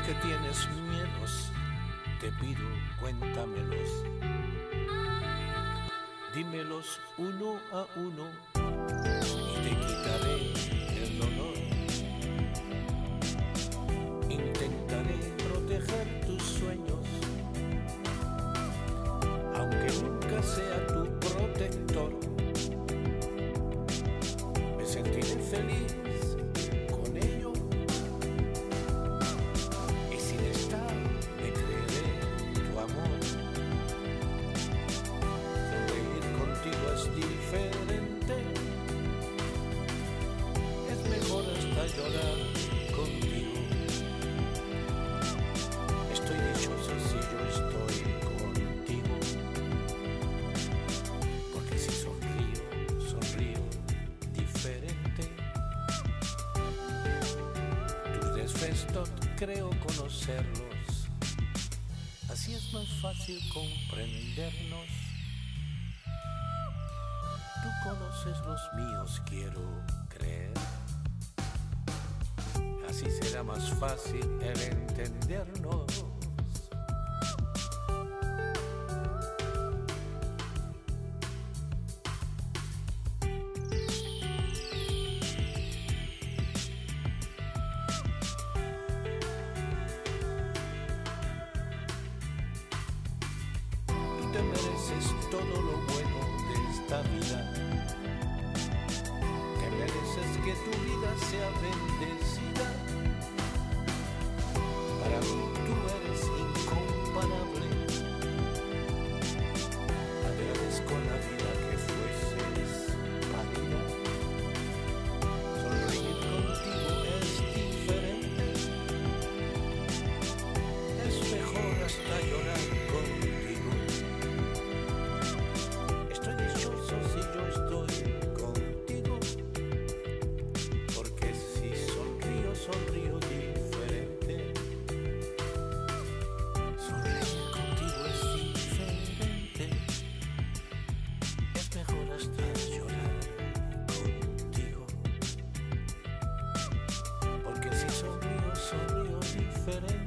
que tienes miedos, te pido cuéntamelos. Dímelos uno a uno y te quitaré el dolor. Intentaré proteger tus sueños, aunque nunca sea tu protector. Me sentiré feliz Creo conocerlos, así es más fácil comprendernos. Tú conoces los míos, quiero creer. Así será más fácil el entendernos. Mereces todo lo bueno de esta vida. Te mereces que tu vida sea bendecida. llorar contigo. Porque si son míos, son míos diferentes.